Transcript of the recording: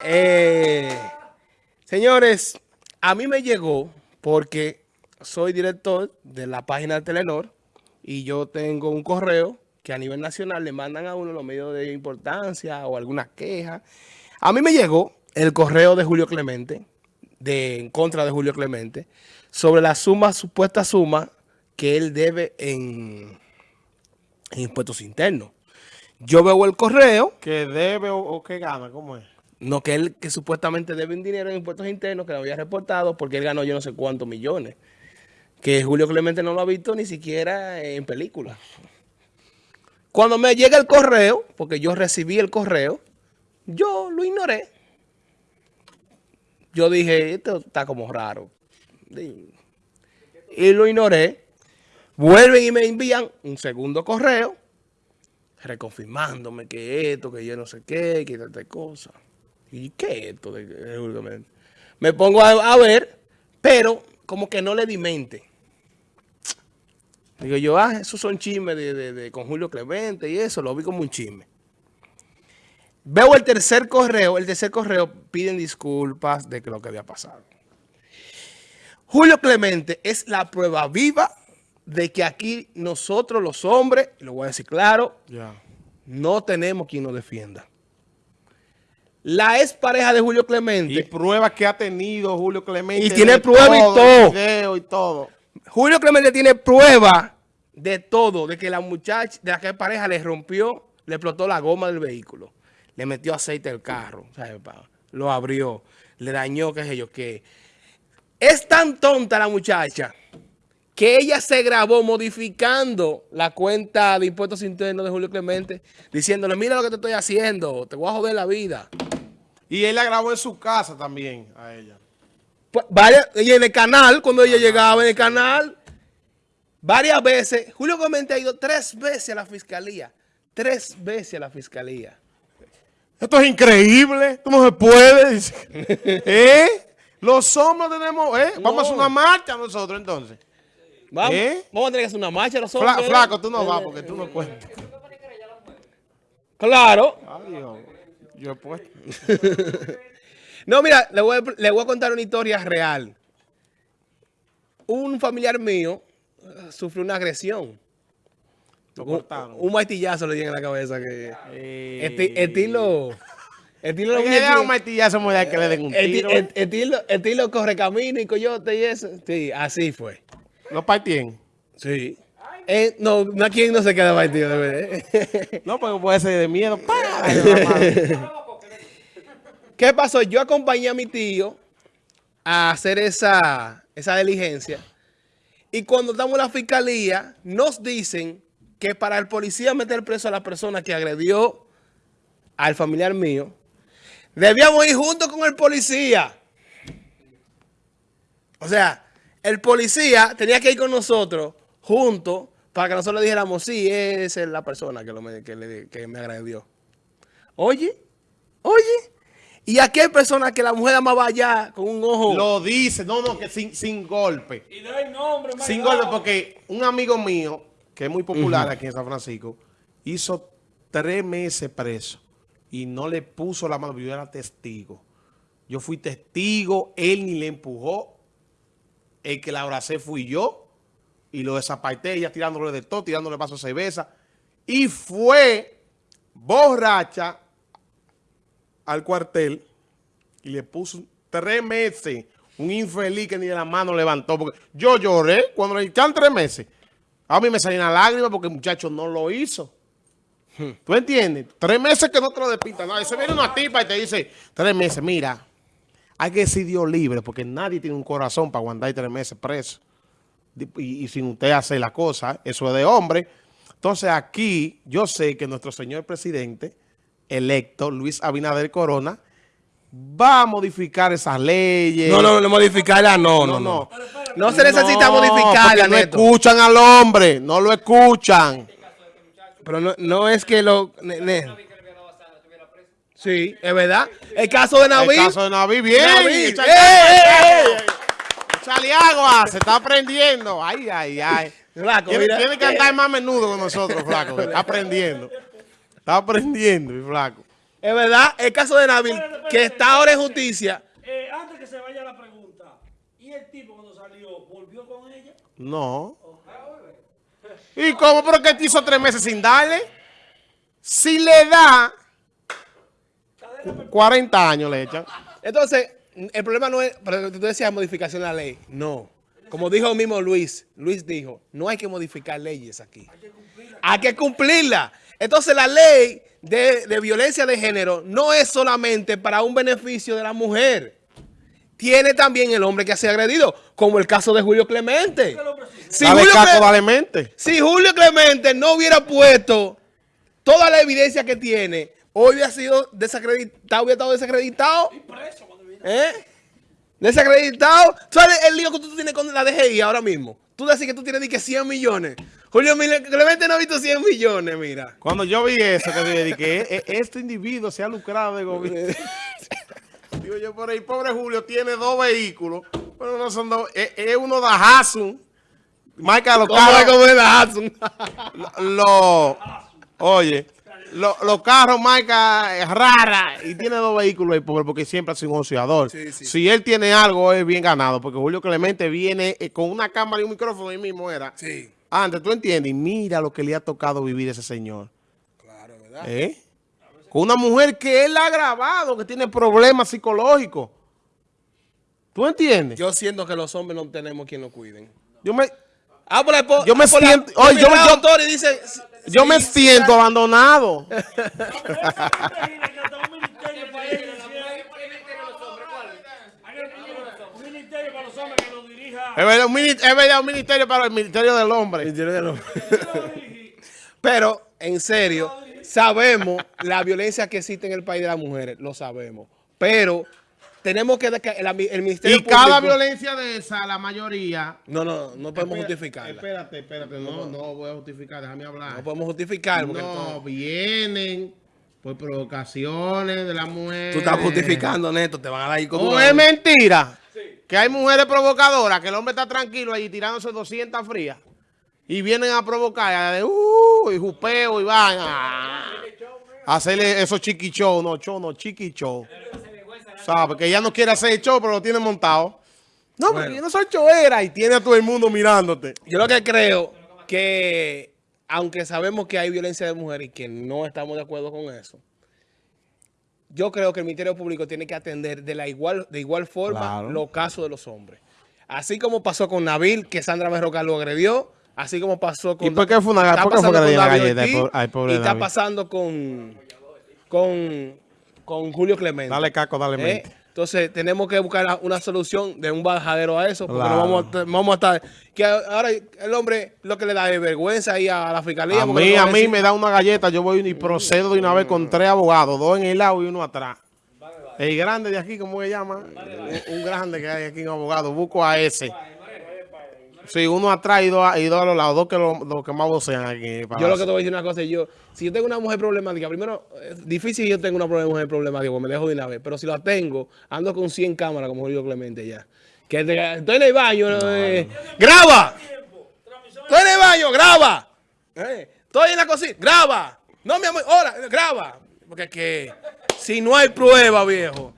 Eh, señores, a mí me llegó porque soy director de la página de Telenor y yo tengo un correo que a nivel nacional le mandan a uno los medios de importancia o alguna queja. A mí me llegó el correo de Julio Clemente, de, en contra de Julio Clemente, sobre la suma, supuesta suma que él debe en, impuestos internos. Yo veo el correo. ¿Que debe o, o que gana? ¿Cómo es? No, que él que supuestamente debe un dinero en impuestos internos que lo había reportado porque él ganó yo no sé cuántos millones. Que Julio Clemente no lo ha visto ni siquiera en película. Cuando me llega el correo, porque yo recibí el correo, yo lo ignoré. Yo dije, esto está como raro. Y lo ignoré. Vuelven y me envían un segundo correo reconfirmándome que esto, que yo no sé qué, que esta cosa. ¿Y qué es esto? De, me pongo a, ver, pero como que no le di mente. Digo yo, ah, esos son chismes de, de, con Julio Clemente y eso, lo vi como un chisme. Veo el tercer correo, el tercer correo piden disculpas de lo que había pasado. Julio Clemente es la prueba viva de que aquí nosotros los hombres, lo voy a decir claro, no tenemos quien nos defienda. La ex pareja de Julio Clemente. Y pruebas que ha tenido Julio Clemente. Y tiene pruebas y todo. Video y todo. Julio Clemente tiene prueba de todo, de que la muchacha, de la que pareja le rompió, le explotó la goma del vehículo, le metió aceite al carro, lo abrió, le dañó, qué sé yo, qué. Es tan tonta la muchacha que ella se grabó modificando la cuenta de impuestos internos de Julio Clemente, diciéndole, mira lo que te estoy haciendo, te voy a joder la vida. Y él la grabó en su casa también a ella. Pues, vaya, ella en el canal, cuando ella llegaba en el canal, varias veces, Julio Clemente ha ido tres veces a la fiscalía, tres veces a la fiscalía. Esto es increíble, no se puede. ¿Eh? Los hombres tenemos, ¿eh? Vamos a hacer una marcha nosotros entonces. Vamos, ¿Eh? vamos a tener que hacer una marcha los hombres. flaco, tú no vas porque tú no cuentas. Claro. Adiós. Yo he puesto. no, mira, le voy, a, le voy a contar una historia real. Un familiar mío uh, sufrió una agresión. Lo cortaron. Un, martillazo le dieron en la cabeza. que eh. Estilo... Estilo le da un martillazo muy que le den un tiro. Estilo, estilo corre camino y coyote y eso. Sí, así fue. ¿Lo partían? Sí. Eh, no, no, aquí no se queda partido. no, porque puede ser de miedo. ¿Qué pasó? Yo acompañé a mi tío a hacer esa, esa diligencia. Y cuando estamos en la fiscalía, nos dicen que para el policía meter preso a la persona que agredió al familiar mío, debíamos ir junto con el policía. O sea, el policía tenía que ir con nosotros juntos para que nosotros le dijéramos, sí, esa es la persona que, me, que, me agredió. Oye, oye, y aquí hay personas que la mujer amaba allá con un ojo. Lo dice, no, no, que sin, sin golpe. Y no hay nombre, Sin golpe, porque un amigo mío, que es muy popular aquí en San Francisco, hizo tres meses preso y no le puso la mano, yo era testigo. Yo fui testigo, él ni le empujó, el que la abracé fui yo y lo desaparté, ella tirándole de todo, tirándole vaso de cerveza. Y fue borracha al cuartel y le puso tres meses un infeliz que ni de la mano levantó. Porque yo lloré cuando le echaron tres meses. A mí me salían las lágrimas porque el muchacho no lo hizo. ¿Tú entiendes? Tres meses que no te lo despintan. No, se viene una tipa y te dice, tres meses, mira, hay que decir Dios libre porque nadie tiene un corazón para aguantar tres meses preso. Y, sin usted hacer la cosa, eso es de hombre. Entonces aquí yo sé que nuestro señor presidente electo, Luis Abinader Corona, va a modificar esas leyes. No, no, no, modificarla, no, no, no. No, se necesita modificarla, No escuchan al hombre, no lo escuchan. Pero no, no es que lo... Sí, es verdad. El caso de Naví. El caso de Naví, bien. Naví. ¡Eh, eh, eh! agua, se está aprendiendo. Ay, ay, ay. Flaco, tiene, tiene que andar más menudo con nosotros, flaco. Está aprendiendo. Está aprendiendo, flaco. Es verdad, el caso de espérate, que está ahora en justicia. Eh, antes que se vaya la pregunta, ¿y el tipo cuando salió volvió con ella? No. ¿Y cómo? ¿Pero que te hizo tres meses sin darle? Si le da 40 años le echan. Entonces, el problema no es, pero tú decías modificación de la ley. No. Como dijo mismo Luis, Luis dijo, no hay que modificar leyes aquí. Hay que cumplirla. Entonces, la ley de, de violencia de género no es solamente para un beneficio de la mujer. Tiene también el hombre que ha sido agredido, como el caso de Julio Clemente. Si dale Julio, caco, Cle- dale mente. si Julio Clemente no hubiera puesto toda la evidencia que tiene, hoy hubiera sido desacreditado, hubiera estado desacreditado. ¿Eh? Desacreditado. ¿Sabes el lío que tú tienes con la DGI ahora mismo? Tú decís que tú tienes que 100 millones. Julio Clemente no ha visto 100 millones, mira. Cuando yo vi eso, que dije que e- e- este individuo se ha lucrado de gobierno. Digo yo por ahí, pobre Julio, tiene dos vehículos, pero no son dos, es, es uno de Hasun, marca los ¿Cómo es carros, como es la Hudson? lo- oye, lo- los carros marca rara y tiene dos vehículos ahí, pobre, porque siempre ha sido un. Sí, sí. Si él tiene algo, es bien ganado, porque Julio Clemente viene eh, con una cámara y un micrófono ahí mismo era. Sí, Antes, tú entiendes, y mira lo que le ha tocado vivir a ese señor. claro, ¿verdad? ¿Eh? Con una mujer que él ha grabado, que tiene problemas psicológicos. ¿Tú entiendes? Yo, Yo siento que los hombres no tenemos quien nos cuiden. me, Ah, por la Yo me por la- siento- por oye, yo me- yo- y dice... yo me siento abandonado. Un ministerio para los hombres que lo dirija. Es verdad, un, mini- es verdad, un ministerio para el Ministerio del Hombre. Pero, en serio, sabemos la violencia que existe en el país de las mujeres, lo sabemos. Pero tenemos que... El, el Ministerio Y cada Público- violencia de esa, la mayoría... No, no, no podemos Espera- justificarla. Espérate, espérate, no, no voy a justificar, déjame hablar. No podemos justificar. Porque No, entonces- vienen por provocaciones de la mujer. tú estás justificando, Neto, te van a dar ahí con ¿O tu- es mentira? Que hay mujeres provocadoras, que el hombre está tranquilo allí tirándose 200 frías. Y vienen a provocar, de, uh, y jupeo y vaina. Hacerle esos chiqui show, no show, no chiqui show. ¿Sabe? Que ella no quiere hacer el show, pero lo tiene montado. No, porque yo no soy choera y tiene a todo el mundo mirándote. Yo lo que creo que, aunque sabemos que hay violencia de mujeres y que no estamos de acuerdo con eso, yo creo que el Ministerio Público tiene que atender de la igual, de igual forma Claro. los casos de los hombres. Así como pasó con Nabil, que Sandra Berrocal lo agredió, así como pasó con... ¿Y por qué fue una- por qué fue David galleta? Ay, pobre y está pasando con, con, con Julio Clemente. Dale caco, dale ¿Eh? mente. Entonces tenemos que buscar una solución de un bajadero a eso, porque Claro. no vamos a, vamos a estar... Que ahora el hombre lo que le da es vergüenza ahí a la fiscalía. A mí, no a mí me da una galleta, yo voy y procedo de una vez con tres abogados, dos en el lado y uno atrás. El grande de aquí, ¿cómo se llama? Un, un grande que hay aquí, un abogado, busco a ese. Sí, uno atrás y dos, a- y dos a los lados, dos que lo, los que más vocean aquí. el Yo lo que te voy a decir una cosa, yo, si yo tengo una mujer problemática, primero, es difícil que yo tenga una mujer problemática, porque me dejo de una vez, pero si la tengo, ando con 100 cámaras, como Julio Clemente ya. Que te- estoy en el baño, eh, ¡graba! Estoy en el baño, graba. Eh, estoy en la cocina, graba. No, mi amor, ahora, graba. Porque es que si no hay prueba, viejo,